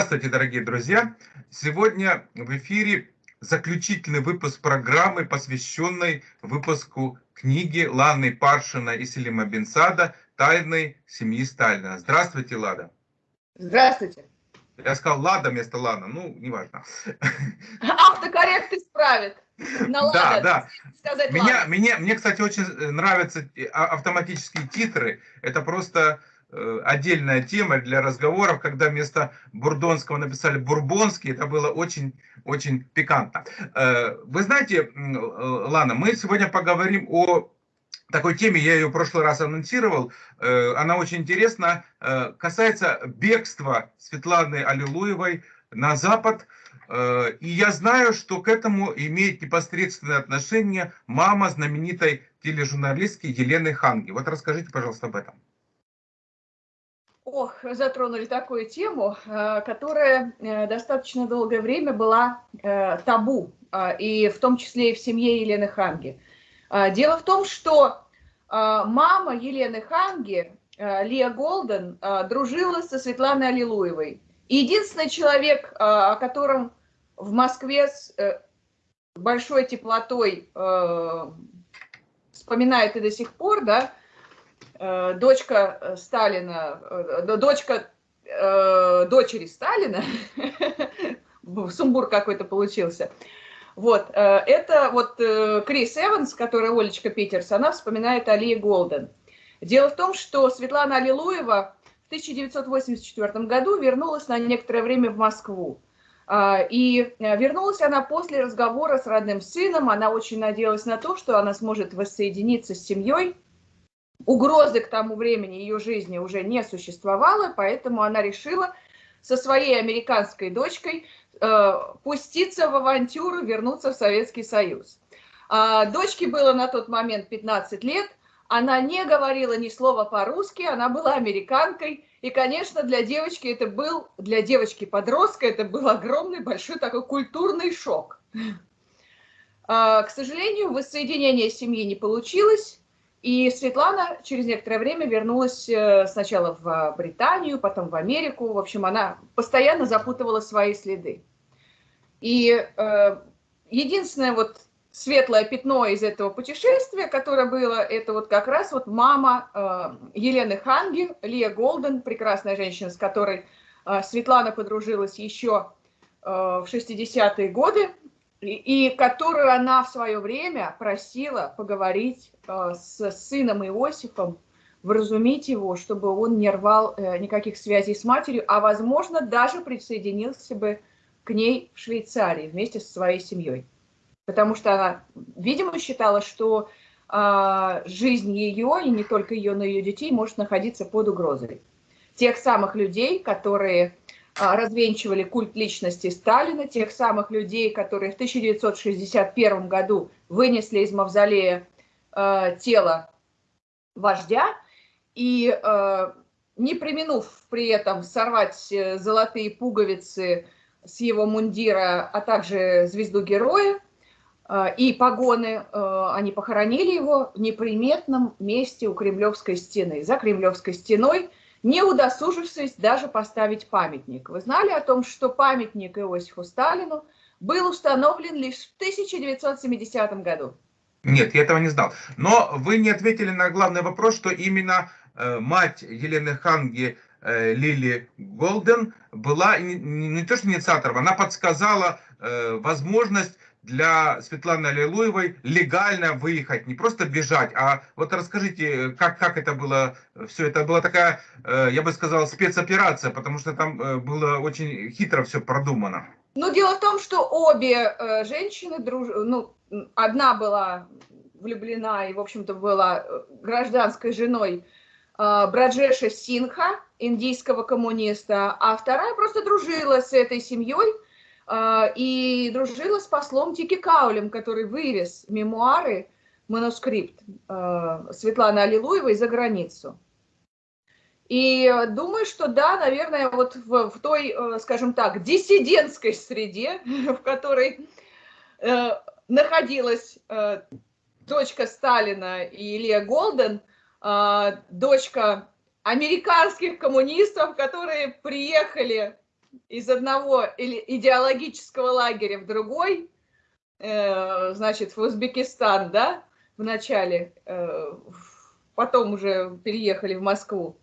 Здравствуйте, дорогие друзья! Сегодня в эфире заключительный выпуск программы, посвященной выпуску книги Ланы Паршина и Селима Бенсада «Тайны семьи Сталина». Здравствуйте, Лада! Здравствуйте! Я сказал Лада вместо Лана, ну, неважно. Автокоррект исправит. На да, да. Сказать меня, мне, мне, кстати, очень нравятся а, автоматические титры. Это просто Э, отдельная тема для разговоров, когда вместо бурдонского написали бурбонский, это было очень-очень пикантно. Э, вы знаете, э, Лана, мы сегодня поговорим о такой теме, я ее в прошлый раз анонсировал, она очень интересна, касается бегства Светланы Аллилуевой на Запад, и я знаю, что к этому имеет непосредственное отношение мама знаменитой тележурналистки Елены Ханги. Вот расскажите, пожалуйста, об этом. Ох, затронули такую тему, э, которая э, достаточно долгое время была э, табу, и в том числе и в семье Елены Ханги. Дело в том, что мама Елены Ханги, Лия Голден, дружила со Светланой Аллилуевой. единственный человек, о котором в Москве с большой теплотой вспоминают и до сих пор, да, дочка э, Сталина, э, дочка дочери Сталина, сумбур какой-то получился. Вот, это вот Крис Эванс, которая Олечка Питерс, она вспоминает Алии Голден. Дело в том, что Светлана Аллилуева в 1984 году вернулась на некоторое время в Москву. И вернулась она после разговора с родным сыном. Она очень надеялась на то, что она сможет воссоединиться с семьей угрозы к тому времени ее жизни уже не существовало, поэтому она решила со своей американской дочкой э, пуститься в авантюру, вернуться в Советский Союз. А, дочке было на тот момент 15 лет, она не говорила ни слова по-русски, она была американкой, и, конечно, для девочки это был, для девочки-подростка это был огромный, большой такой культурный шок. А, к сожалению, воссоединение семьи не получилось, и Светлана через некоторое время вернулась э, сначала в Британию, потом в Америку. В общем, она постоянно запутывала свои следы. И э, единственное вот светлое пятно из этого путешествия, которое было, это вот как раз вот мама э, Елены Ханги, Лия Голден, прекрасная женщина, с которой э, Светлана подружилась еще э, в 60-е годы и, которую она в свое время просила поговорить э, с сыном Иосифом, вразумить его, чтобы он не рвал э, никаких связей с матерью, а, возможно, даже присоединился бы к ней в Швейцарии вместе со своей семьей. Потому что она, видимо, считала, что э, жизнь ее, и не только ее, но и ее детей, может находиться под угрозой. Тех самых людей, которые развенчивали культ личности Сталина, тех самых людей, которые в 1961 году вынесли из мавзолея э, тело вождя и э, не применув при этом сорвать э, золотые пуговицы с его мундира, а также звезду героя э, и погоны, э, они похоронили его в неприметном месте у Кремлевской стены. За Кремлевской стеной не удосужившись даже поставить памятник. Вы знали о том, что памятник Иосифу Сталину был установлен лишь в 1970 году? Нет, я этого не знал. Но вы не ответили на главный вопрос, что именно э, мать Елены Ханги э, Лили Голден была не, не то что инициатором, она подсказала э, возможность для Светланы Аллилуевой легально выехать, не просто бежать, а вот расскажите, как, как это было, все это была такая, э, я бы сказал, спецоперация, потому что там э, было очень хитро все продумано. Ну, дело в том, что обе э, женщины, друж... ну, одна была влюблена и, в общем-то, была гражданской женой Браджеша Синха, индийского коммуниста, а вторая просто дружила с этой семьей, и дружила с послом Тики Каулем, который вывез мемуары, манускрипт а, Светланы Аллилуевой за границу. И думаю, что да, наверное, вот в, в той, э, скажем так, диссидентской среде, в которой э, находилась э, дочка Сталина и Илья Голден, э, дочка американских коммунистов, которые приехали из одного идеологического лагеря в другой, э, значит, в Узбекистан, да, в начале, э, потом уже переехали в Москву.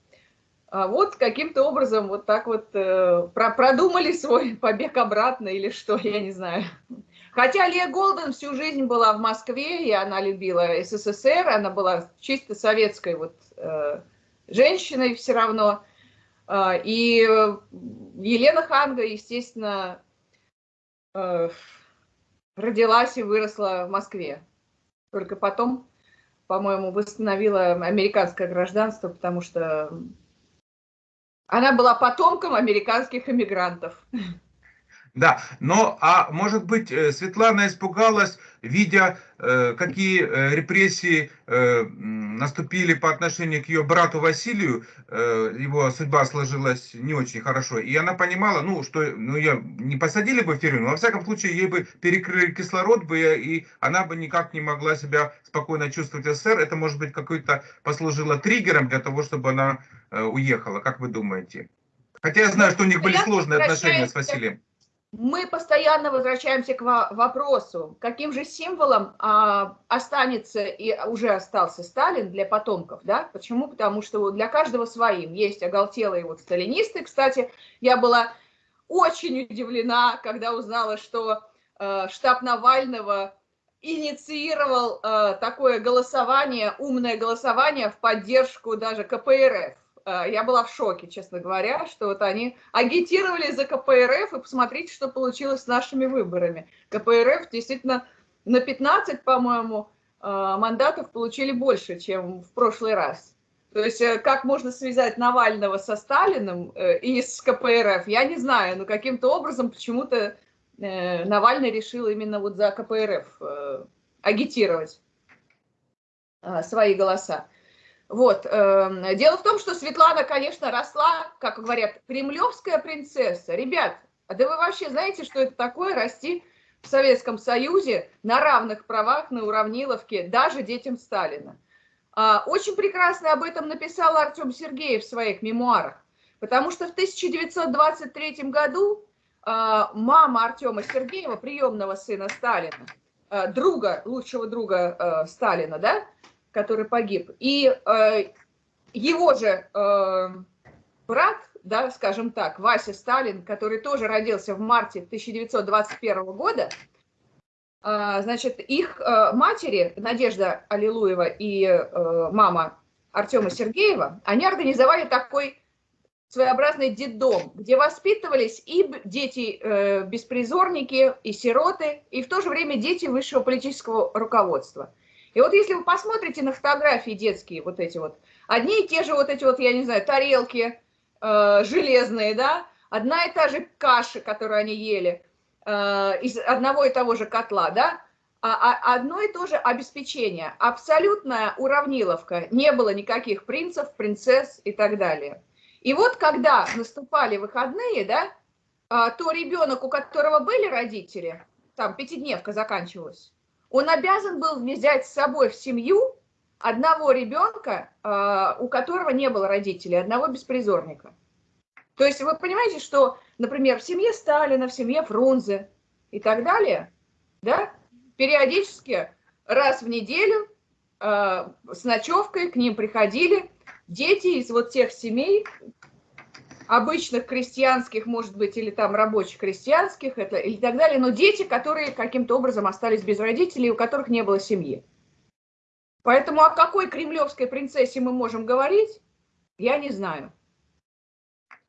А вот каким-то образом вот так вот э, продумали свой побег обратно или что, я не знаю. Хотя Лия Голден всю жизнь была в Москве, и она любила СССР, она была чисто советской вот э, женщиной все равно. Э, и Елена Ханга, естественно, э, родилась и выросла в Москве. Только потом, по-моему, восстановила американское гражданство, потому что она была потомком американских эмигрантов. Да, но, а может быть, э, Светлана испугалась, видя, э, какие э, репрессии наступили по отношению к ее брату Василию, его судьба сложилась не очень хорошо, и она понимала, ну, что, ну, ее не посадили бы в тюрьму, но, во всяком случае, ей бы перекрыли кислород бы, и она бы никак не могла себя спокойно чувствовать в СССР, это, может быть, какой-то послужило триггером для того, чтобы она уехала, как вы думаете? Хотя я знаю, что у них были сложные отношения с Василием мы постоянно возвращаемся к вопросу, каким же символом а, останется и уже остался Сталин для потомков, да? Почему? Потому что для каждого своим. Есть оголтелые вот сталинисты. Кстати, я была очень удивлена, когда узнала, что э, штаб Навального инициировал э, такое голосование, умное голосование в поддержку даже КПРФ. Э, я была в шоке, честно говоря, что вот они агитировали за КПРФ, и посмотрите, что получилось с нашими выборами. КПРФ действительно на 15, по-моему, э, мандатов получили больше, чем в прошлый раз. То есть э, как можно связать Навального со Сталиным и с КПРФ, я не знаю, но каким-то образом почему-то Навальный решил именно вот за КПРФ агитировать свои голоса. Вот. Эм, дело в том, что Светлана, конечно, росла, как говорят, кремлевская принцесса. Ребят, а да вы вообще знаете, что это такое расти в Советском Союзе на равных правах, на уравниловке, даже детям Сталина? А, очень прекрасно об этом написал Артем Сергеев в своих мемуарах, потому что в 1923 году а, мама Артема Сергеева, приемного сына Сталина, а, друга, лучшего друга Сталина, да, который погиб. И э, его же э, брат, да, скажем так, Вася Сталин, который тоже родился в марте 1921 года, э, значит, их э, матери, Надежда Аллилуева и э, мама Артема Сергеева, они организовали такой своеобразный детдом, где воспитывались и дети э, и сироты, и в то же время дети высшего политического руководства – и вот если вы посмотрите на фотографии детские, вот эти вот, одни и те же вот эти вот, я не знаю, тарелки э, железные, да, одна и та же каша, которую они ели, э, из одного и того же котла, да, а, а одно и то же обеспечение, абсолютная уравниловка, не было никаких принцев, принцесс и так далее. И вот когда наступали выходные, да, а, то ребенок, у которого были родители, там пятидневка заканчивалась, он обязан был взять с собой в семью одного ребенка, а, у которого не было родителей, одного беспризорника. То есть вы понимаете, что, например, в семье Сталина, в семье Фрунзе и так далее, да, периодически раз в неделю э, с ночевкой к ним приходили дети из вот тех семей, обычных крестьянских, может быть, или там рабочих крестьянских, это, и так далее, но дети, которые каким-то образом остались без родителей, у которых не было семьи. Поэтому о какой кремлевской принцессе мы можем говорить, я не знаю.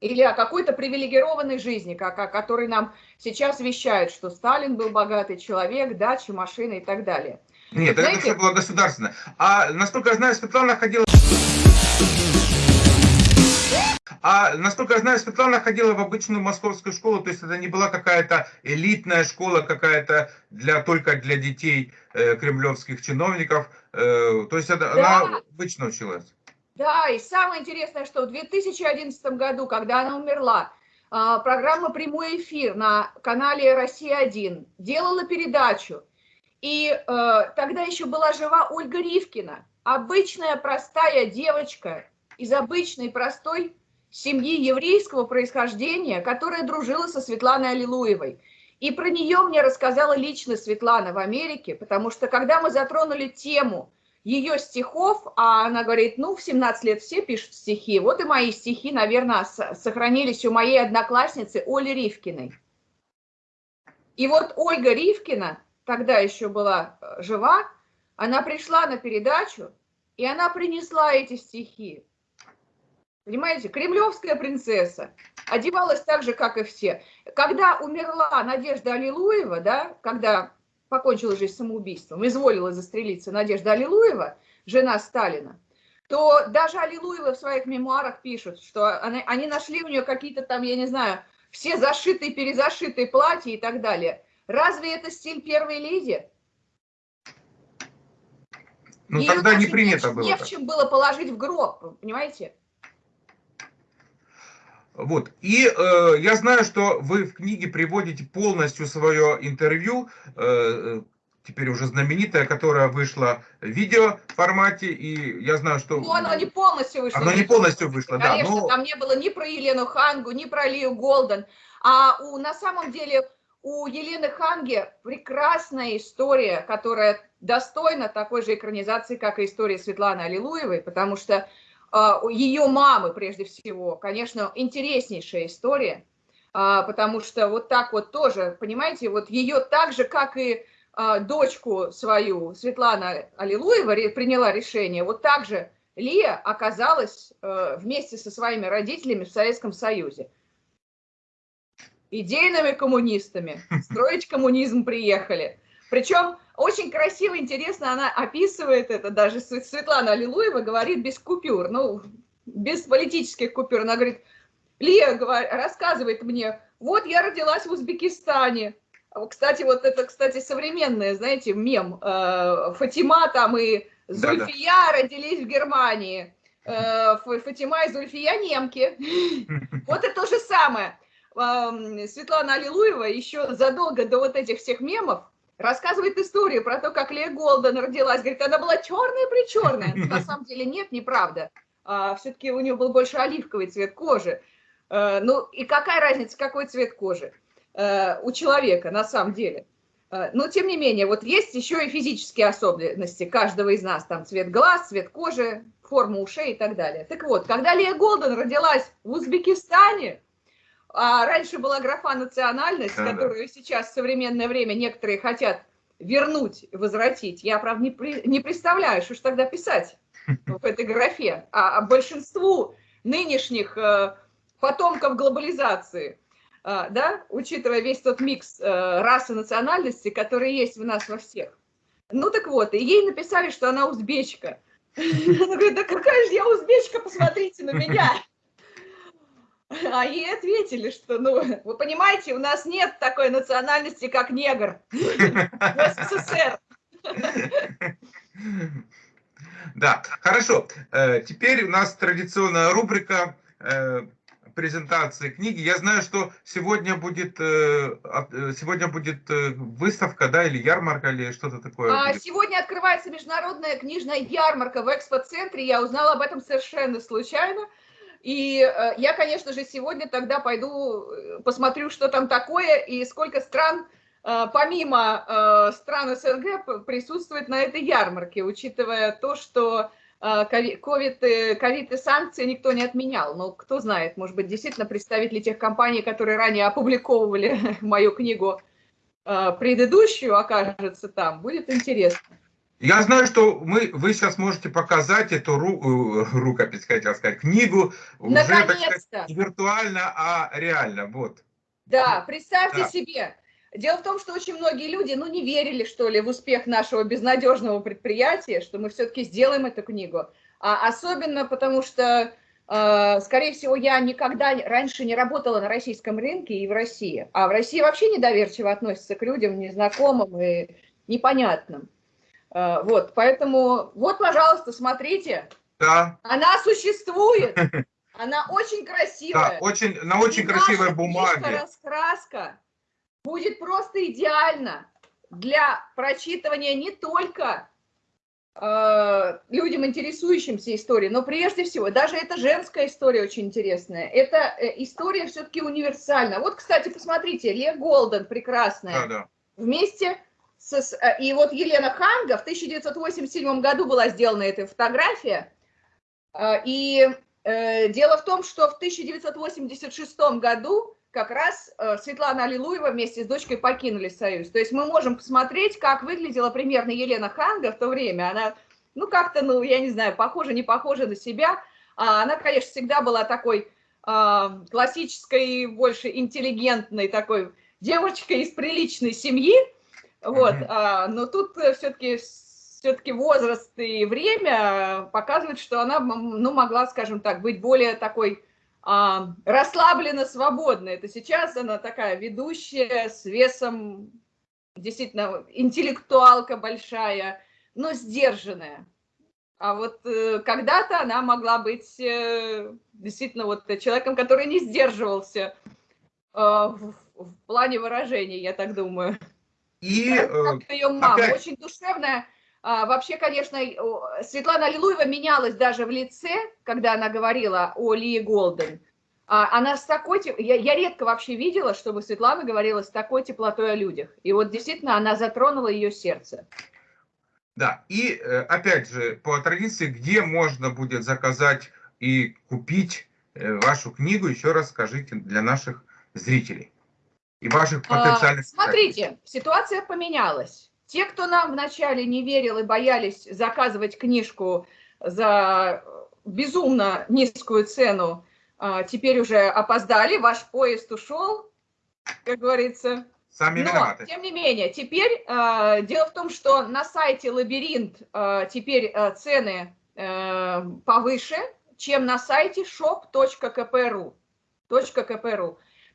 Или о какой-то привилегированной жизни, как, о которой нам сейчас вещают, что Сталин был богатый человек, дача, машина и так далее. Нет, Знаете, это все было государственно. А насколько я знаю, Светлана ходила... А насколько я знаю, Светлана ходила в обычную московскую школу, то есть это не была какая-то элитная школа, какая-то для только для детей э, кремлевских чиновников. Э, то есть это, да. она обычно училась. Да, и самое интересное, что в 2011 году, когда она умерла, э, программа «Прямой эфир» на канале «Россия-1» делала передачу. И э, тогда еще была жива Ольга Ривкина, обычная простая девочка из обычной простой семьи еврейского происхождения, которая дружила со Светланой Аллилуевой. И про нее мне рассказала лично Светлана в Америке, потому что когда мы затронули тему ее стихов, а она говорит, ну, в 17 лет все пишут стихи, вот и мои стихи, наверное, сохранились у моей одноклассницы Оли Ривкиной. И вот Ольга Ривкина, тогда еще была э, жива, она пришла на передачу, и она принесла эти стихи. Понимаете, кремлевская принцесса одевалась так же, как и все. Когда умерла Надежда Аллилуева, да, когда покончила жизнь самоубийством, изволила застрелиться Надежда Аллилуева, жена Сталина, то даже Аллилуева в своих мемуарах пишут, что они, они нашли у нее какие-то там, я не знаю, все зашитые, перезашитые платья и так далее. Разве это стиль первой леди? Ну, Ее тогда не принято не, было. Не в чем было положить в гроб, понимаете? Вот. И э, я знаю, что вы в книге приводите полностью свое интервью, э, теперь уже знаменитое, которое вышло в видео формате, и я знаю, что... Ну, оно не полностью вышло. Оно не полностью вышло, Конечно, да. Но... там не было ни про Елену Хангу, ни про Лию Голден, а у, на самом деле у Елены Ханги прекрасная история, которая достойна такой же экранизации, как и история Светланы Аллилуевой, потому что э, ее мамы, прежде всего, конечно, интереснейшая история, э, потому что вот так вот тоже, понимаете, вот ее так же, как и э, дочку свою, Светлана Аллилуева, приняла решение, вот так же Лия оказалась э, вместе со своими родителями в Советском Союзе идейными коммунистами, строить коммунизм приехали. Причем очень красиво, интересно, она описывает это, даже Светлана Аллилуева говорит без купюр, ну, без политических купюр. Она говорит, Лия говорит, рассказывает мне, вот я родилась в Узбекистане. Кстати, вот это, кстати, современное, знаете, мем. Э, Фатима там и Зульфия да -да. родились в Германии. Э, Фатима и Зульфия немки. Вот это то же самое. Светлана Аллилуева еще задолго до вот этих всех мемов рассказывает историю про то, как Лея Голден родилась. Говорит, она была черная-причерная. На самом деле нет, неправда. А, Все-таки у нее был больше оливковый цвет кожи. А, ну и какая разница, какой цвет кожи а, у человека на самом деле. А, но тем не менее, вот есть еще и физические особенности каждого из нас. Там цвет глаз, цвет кожи, форма ушей и так далее. Так вот, когда Лея Голден родилась в Узбекистане, а раньше была графа национальность, да, которую да. сейчас в современное время некоторые хотят вернуть, возвратить. Я, правда, не, при, не представляю, что же тогда писать в этой графе. А, а большинству нынешних э, потомков глобализации, э, да, учитывая весь тот микс э, расы национальности, который есть в нас во всех. Ну так вот, и ей написали, что она узбечка. Она говорит, да какая же я узбечка, посмотрите на меня. А ей ответили, что, ну, вы понимаете, у нас нет такой национальности, как негр в СССР. Да, хорошо. Э, теперь у нас традиционная рубрика э, презентации книги. Я знаю, что сегодня будет, э, сегодня будет выставка, да, или ярмарка, или что-то такое. А, сегодня открывается международная книжная ярмарка в экспоцентре. Я узнала об этом совершенно случайно. И э, я, конечно же, сегодня тогда пойду э, посмотрю, что там такое и сколько стран, э, помимо стран СНГ, присутствует на этой ярмарке, учитывая то, что ковид, ковид и санкции никто не отменял. Но кто знает, может быть, действительно представители тех компаний, которые ранее опубликовывали мою книгу предыдущую, окажется там. Будет интересно. Я знаю, что мы, вы сейчас можете показать эту ру, э, рукопись, хотел сказать, книгу уже сказать, не виртуально, а реально. Вот. Да, представьте да. себе. Дело в том, что очень многие люди, ну, не верили, что ли, в успех нашего безнадежного предприятия, что мы все-таки сделаем эту книгу. А особенно потому, что, э, скорее всего, я никогда раньше не работала на российском рынке и в России. А в России вообще недоверчиво относятся к людям незнакомым и непонятным. Э, вот, поэтому, вот, пожалуйста, смотрите. Да. Она существует. Она очень красивая. Да, очень, на очень И красивой бумаге. раскраска будет просто идеально для прочитывания не только э, людям, интересующимся историей, но прежде всего, даже эта женская история очень интересная. Это э, история все-таки универсальна. Вот, кстати, посмотрите, Ле Голден прекрасная. Да, да. Вместе и вот Елена Ханга в 1987 году была сделана эта фотография. И дело в том, что в 1986 году как раз Светлана Аллилуева вместе с дочкой покинули Союз. То есть мы можем посмотреть, как выглядела примерно Елена Ханга в то время. Она, ну, как-то, ну, я не знаю, похожа, не похожа на себя. А она, конечно, всегда была такой классической, больше интеллигентной такой девочкой из приличной семьи. Вот, mm -hmm. а, но тут все-таки все-таки возраст и время показывают, что она, ну, могла, скажем так, быть более такой а, расслабленно свободна. Это сейчас она такая ведущая с весом, действительно, интеллектуалка большая, но сдержанная. А вот э, когда-то она могла быть э, действительно вот человеком, который не сдерживался э, в, в плане выражений, я так думаю. И как ее мама, опять... очень душевная, а, вообще, конечно, Светлана Аллилуева менялась даже в лице, когда она говорила о Лии Голден. А, она с такой... Я, я редко вообще видела, чтобы Светлана говорила с такой теплотой о людях. И вот действительно она затронула ее сердце. Да, и э, опять же, по традиции, где можно будет заказать и купить э, вашу книгу, еще раз скажите для наших зрителей и ваших а, потенциальных... А, смотрите, ситуация поменялась. Те, кто нам вначале не верил и боялись заказывать книжку за безумно низкую цену, а, теперь уже опоздали, ваш поезд ушел, как говорится. Сами Но, виноваты. тем не менее, теперь а, дело в том, что на сайте Лабиринт а, теперь цены повыше, чем на сайте shop.kp.ru.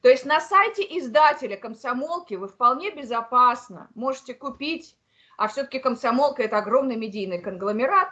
То есть на сайте издателя комсомолки вы вполне безопасно можете купить, а все-таки комсомолка это огромный медийный конгломерат,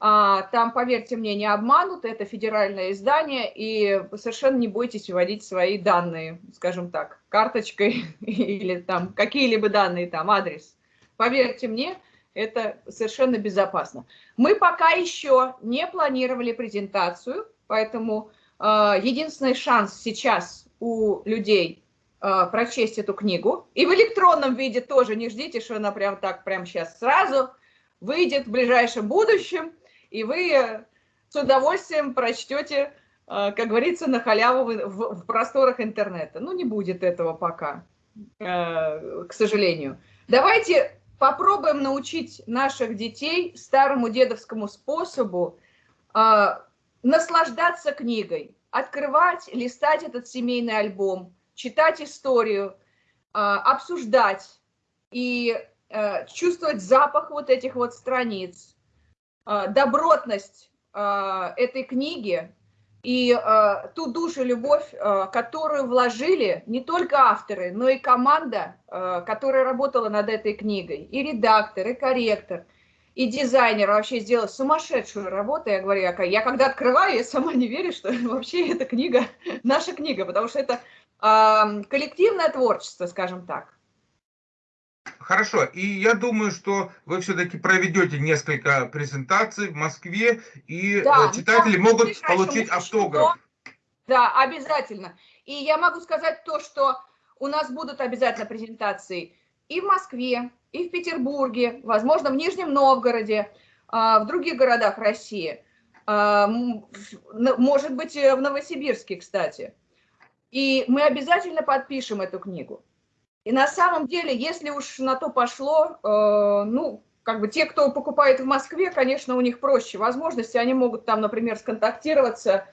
а, там, поверьте мне, не обманут, это федеральное издание, и совершенно не бойтесь вводить свои данные, скажем так, карточкой или там какие-либо данные, там адрес. Поверьте мне, это совершенно безопасно. Мы пока еще не планировали презентацию, поэтому э, единственный шанс сейчас у людей э, прочесть эту книгу. И в электронном виде тоже не ждите, что она прям так, прям сейчас сразу выйдет в ближайшем будущем, и вы с удовольствием прочтете, э, как говорится, на халяву в, в, в просторах интернета. Ну, не будет этого пока, э, к сожалению. Давайте попробуем научить наших детей старому дедовскому способу э, наслаждаться книгой открывать, листать этот семейный альбом, читать историю, а, обсуждать и э, чувствовать запах вот этих вот страниц, а, добротность а, этой книги и ту душу, любовь, которую вложили не только авторы, но и команда, которая работала над этой книгой, и редактор, и корректор – и дизайнер вообще сделал сумасшедшую работу. Я говорю, я, когда открываю, я сама не верю, что вообще эта книга наша книга, потому что это э, коллективное творчество, скажем так. Хорошо, и я думаю, что вы все-таки проведете несколько презентаций в Москве, и да, э, читатели могут получить автограф. Да, обязательно. И я могу сказать то, что у нас будут обязательно презентации и в Москве, и в Петербурге, возможно, в Нижнем Новгороде, а, в других городах России, а, может быть, в Новосибирске, кстати. И мы обязательно подпишем эту книгу. И на самом деле, если уж на то пошло, э, ну, как бы те, кто покупает в Москве, конечно, у них проще возможности, они могут там, например, сконтактироваться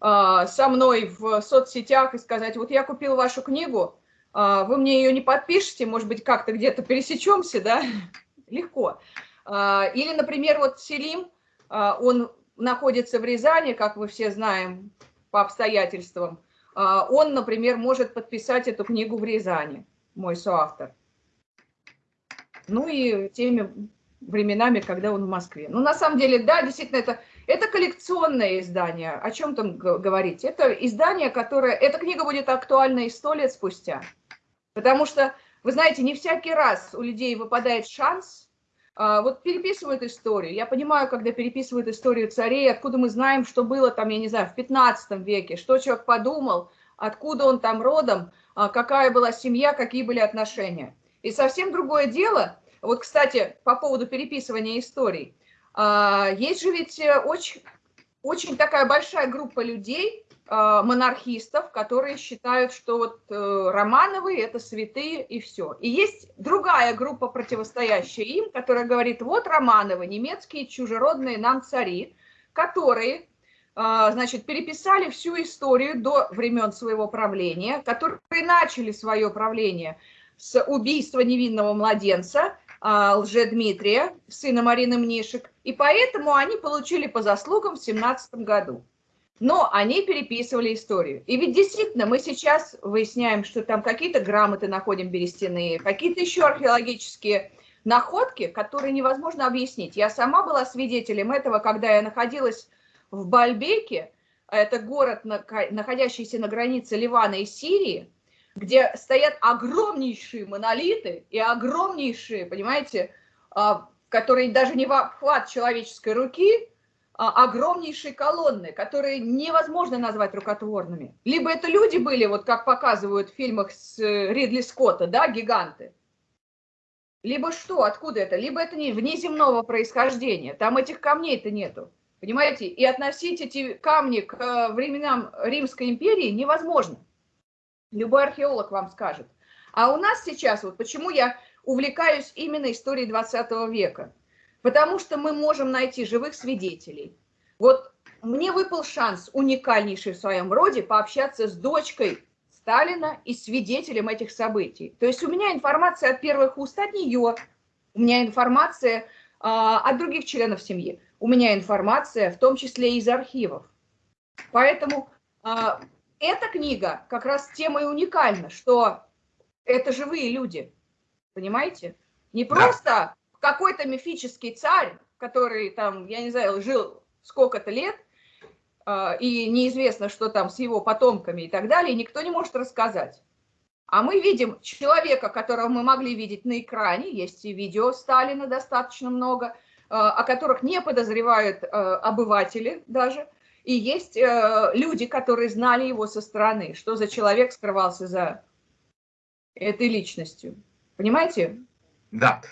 а, со мной в соцсетях и сказать, вот я купил вашу книгу, вы мне ее не подпишете, может быть, как-то где-то пересечемся, да, легко. А, или, например, вот Селим, а, он находится в Рязани, как вы все знаем, по обстоятельствам. Он, например, может подписать эту книгу в Рязани, мой соавтор. Ну и теми временами, когда он в Москве. Ну, на самом деле, да, действительно, это, это коллекционное издание. О чем там говорить? Это издание, которое... Эта книга будет актуальна и сто лет спустя. Потому что, вы знаете, не всякий раз у людей выпадает шанс а, вот переписывают историю. Я понимаю, когда переписывают историю царей, откуда мы знаем, что было там, я не знаю, в 15 веке, что человек подумал, откуда он там родом, а, какая была семья, какие были отношения. И совсем другое дело, вот, кстати, по поводу переписывания историй, а, есть же ведь э, очень, очень такая большая группа людей, а, монархистов, которые считают, что вот э, Романовы это святые и все. И есть другая группа, противостоящая им, которая говорит, вот Романовы, немецкие чужеродные нам цари, которые, а, значит, переписали всю историю до времен своего правления, которые начали свое правление с убийства невинного младенца, Лжедмитрия, сына Марины Мнишек, и поэтому они получили по заслугам в 17 году. Но они переписывали историю. И ведь действительно мы сейчас выясняем, что там какие-то грамоты находим берестяные, какие-то еще археологические находки, которые невозможно объяснить. Я сама была свидетелем этого, когда я находилась в Бальбеке, это город, находящийся на границе Ливана и Сирии, где стоят огромнейшие монолиты и огромнейшие, понимаете, а, которые даже не в обхват человеческой руки, а, огромнейшие колонны, которые невозможно назвать рукотворными. Либо это люди были, вот как показывают в фильмах с э, Ридли Скотта, да, гиганты. Либо что, откуда это? Либо это не внеземного происхождения, там этих камней-то нету. Понимаете? И относить эти камни к э, временам Римской империи невозможно. Любой археолог вам скажет. А у нас сейчас, вот почему я увлекаюсь именно историей 20 века – потому что мы можем найти живых свидетелей. Вот мне выпал шанс, уникальнейший в своем роде, пообщаться с дочкой Сталина и свидетелем этих событий. То есть у меня информация от первых уст от нее, у меня информация а, от других членов семьи, у меня информация в том числе из архивов. Поэтому а, эта книга как раз тем и уникальна, что это живые люди, понимаете? Не просто какой-то мифический царь, который там, я не знаю, жил сколько-то лет, а, и неизвестно, что там с его потомками и так далее, никто не может рассказать. А мы видим человека, которого мы могли видеть на экране, есть и видео Сталина достаточно много, а, о которых не подозревают а, обыватели даже, и есть э, люди, которые знали его со стороны, что за человек скрывался за этой личностью. Понимаете? Да,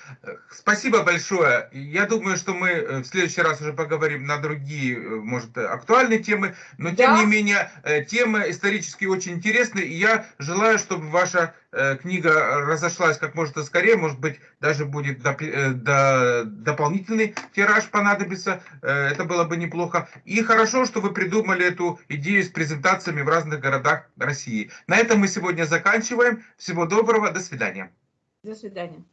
спасибо большое. Я думаю, что мы э, в следующий раз уже поговорим на другие, э, может, актуальные темы, но тем да. не менее, э, темы исторические очень интересные, и я желаю, чтобы ваша книга разошлась как можно скорее, может быть, даже будет до, до, дополнительный тираж понадобится, это было бы неплохо. И хорошо, что вы придумали эту идею с презентациями в разных городах России. На этом мы сегодня заканчиваем. Всего доброго, до свидания. До свидания.